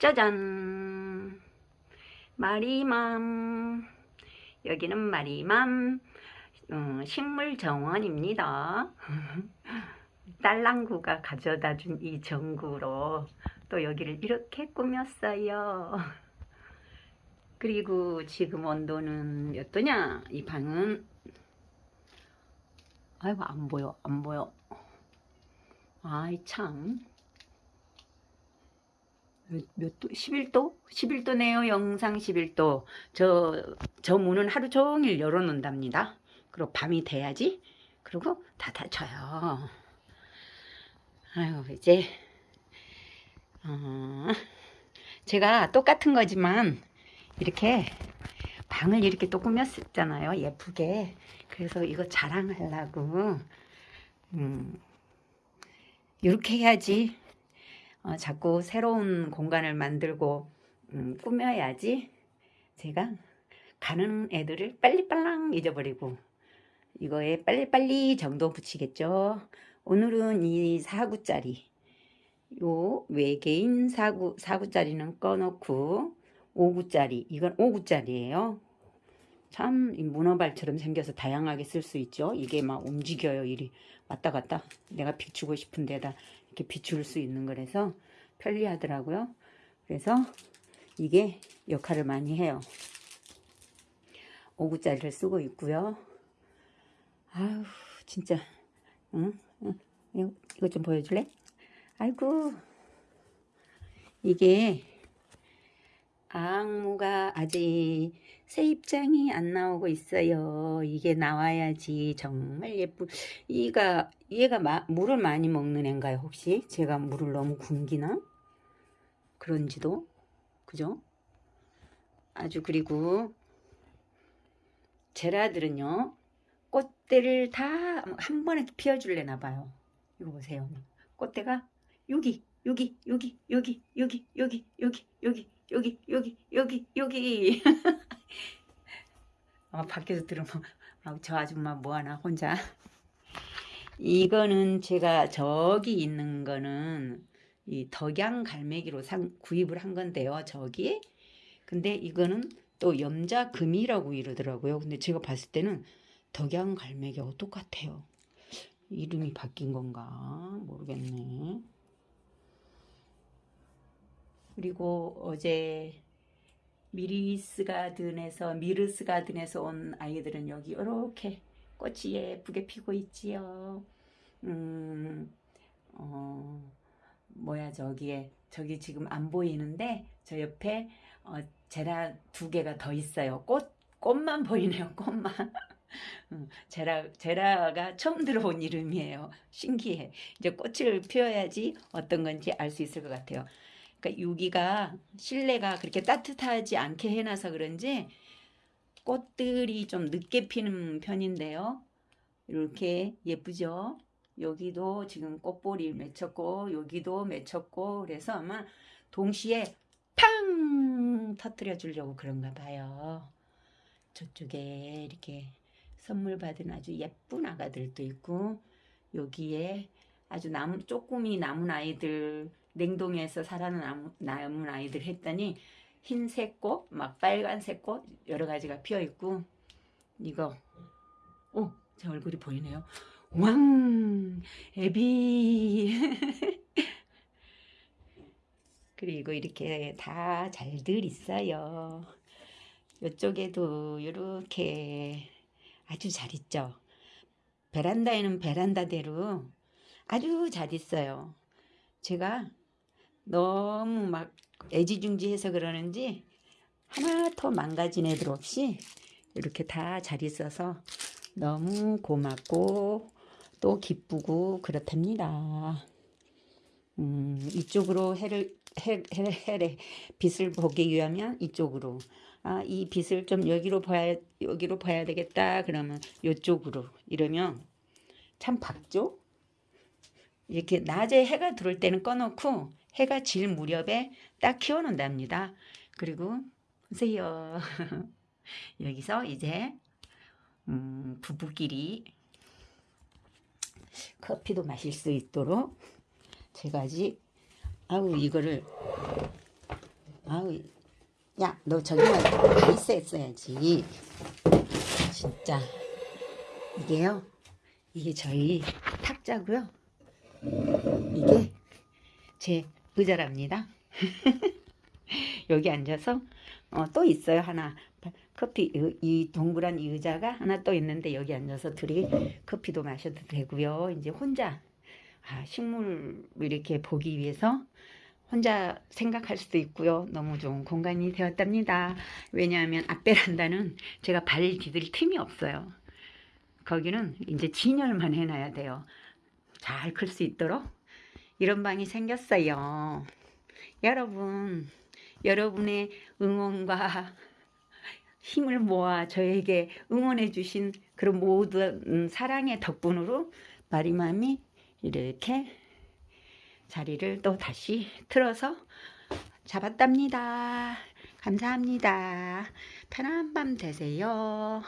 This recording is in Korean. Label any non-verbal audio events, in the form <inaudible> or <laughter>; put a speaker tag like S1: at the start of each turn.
S1: 짜잔. 마리맘. 여기는 마리맘. 어, 식물정원입니다. <laughs> 딸랑구가 가져다 준 이 전구로 또 여기를 이렇게 꾸몄어요. <laughs> 그리고 지금 온도는 몇 도냐? 이 방은. 아이고 안 보여 안 보여. 아이 참 몇 도? 11도? 11도네요. 영상 11도. 저, 저 문은 하루 종일 열어놓는답니다. 그리고 밤이 돼야지. 그리고 다 닫혀요. 아유, 이제, 어, 제가 똑같은 거지만, 이렇게 방을 이렇게 또 꾸몄잖아요. 예쁘게. 그래서 이거 자랑하려고, 음, 이렇게 해야지 어, 자꾸 새로운 공간을 만들고 음, 꾸며야지 제가 가는 애들을 빨리빨랑 잊어버리고 이거에 빨리빨리 정도 붙이겠죠. 오늘은 이 4구짜리 요 외계인 4구, 4구짜리는 꺼놓고 5구짜리 이건 5구짜리예요. 참 문어발처럼 생겨서 다양하게 쓸 수 있죠. 이게 막 움직여요 일이. 왔다 갔다. 내가 비추고 싶은 데다 이렇게 비출 수 있는 거라서 편리하더라고요. 그래서 이게 역할을 많이 해요. 5구짜리를 쓰고 있고요. 아우 진짜 응? 응? 이거 좀 보여줄래? 아이고 이게 악무가 아직 새 입장이 안 나오고 있어요. 이게 나와야지 정말 예쁜 이가 얘가 마, 물을 많이 먹는 애인가요 혹시? 제가 물을 너무 굶기나? 그런지도 그죠? 아주 그리고 제라들은요 꽃대를 다 한 번에 피워줄래나 봐요. 이거 보세요. 꽃대가 여기 여기 여기 여기 여기 여기 여기 여기 여기 여기 여기 여기. <laughs> 아 밖에서 들으면 아, 저 아줌마 뭐하나 혼자. 이거는 제가 저기 있는 거는 이 덕양 갈매기로 상, 구입을 한 건데요 저기. 근데 이거는 또 염자금이라고 이러더라고요. 근데 제가 봤을 때는 덕양 갈매기하고 똑같아요. 이름이 바뀐 건가 모르겠네 그리고 어제 미리스 가든에서 미르스 가든에서 온 아이들은 여기 이렇게 꽃이 예쁘게 피고 있지요. 음, 어, 뭐야 저기에 저기 지금 안 보이는데 저 옆에 어, 제라 두 개가 더 있어요. 꽃 꽃만 보이네요. 꽃만. <laughs> 음, 제라 제라가 처음 들어본 이름이에요. 신기해. 이제 꽃을 피워야지 어떤 건지 알 수 있을 것 같아요. 그러니까 여기가 실내가 그렇게 따뜻하지 않게 해놔서 그런지 꽃들이 좀 늦게 피는 편인데요. 이렇게 예쁘죠? 여기도 지금 꽃볼이 맺혔고 여기도 맺혔고 그래서 아마 동시에 팡 터뜨려 주려고 그런가 봐요. 저쪽에 이렇게 선물 받은 아주 예쁜 아가들도 있고 여기에 아주 남, 조금이 남은 아이들 냉동에서 살아남은 아이들 했더니 흰색 꽃, 막 빨간색 꽃 여러 가지가 피어 있고 이거 오, 제 얼굴이 보이네요. 왕, 애비. <laughs> 그리고 이렇게 다 잘들 있어요. 이쪽에도 이렇게 아주 잘 있죠. 베란다에는 베란다대로 아주 잘 있어요. 제가 너무 막 애지중지해서 그러는지 하나 더 망가진 애들 없이 이렇게 다 잘 있어서 너무 고맙고 또 기쁘고 그렇답니다. 음, 이쪽으로 해를 해, 해, 해래 빛을 보기 위하면 이쪽으로 아, 이 빛을 좀 여기로 봐야 여기로 봐야 되겠다 그러면 이쪽으로 이러면 참 밝죠? 이렇게 낮에 해가 들어올 때는 꺼놓고 해가 질 무렵에 딱 키워놓는답니다. 그리고 보세요. <laughs> 여기서 이제 음, 부부끼리 커피도 마실 수 있도록 제가 아직 아우 이거를 아우, 야, 너 저기만 가 있었어야지. 진짜. 이게요. 이게 저희 탁자고요. 이게 제 의자랍니다. <laughs> 여기 앉아서 어, 또 있어요 하나 커피 이- 이 동그란 이 의자가 하나 또 있는데 여기 앉아서 둘이 커피도 마셔도 되고요. 이제 혼자 아, 식물 이렇게 보기 위해서 혼자 생각할 수도 있고요. 너무 좋은 공간이 되었답니다. 왜냐하면 앞베란다는 제가 발 디딜 틈이 없어요. 거기는 이제 진열만 해놔야 돼요. 잘 클 수 있도록 이런 방이 생겼어요. 여러분, 여러분의 응원과 힘을 모아 저에게 응원해 주신 그런 모든 사랑의 덕분으로 마리맘이 이렇게 자리를 또 다시 틀어서 잡았답니다. 감사합니다. 편안한 밤 되세요.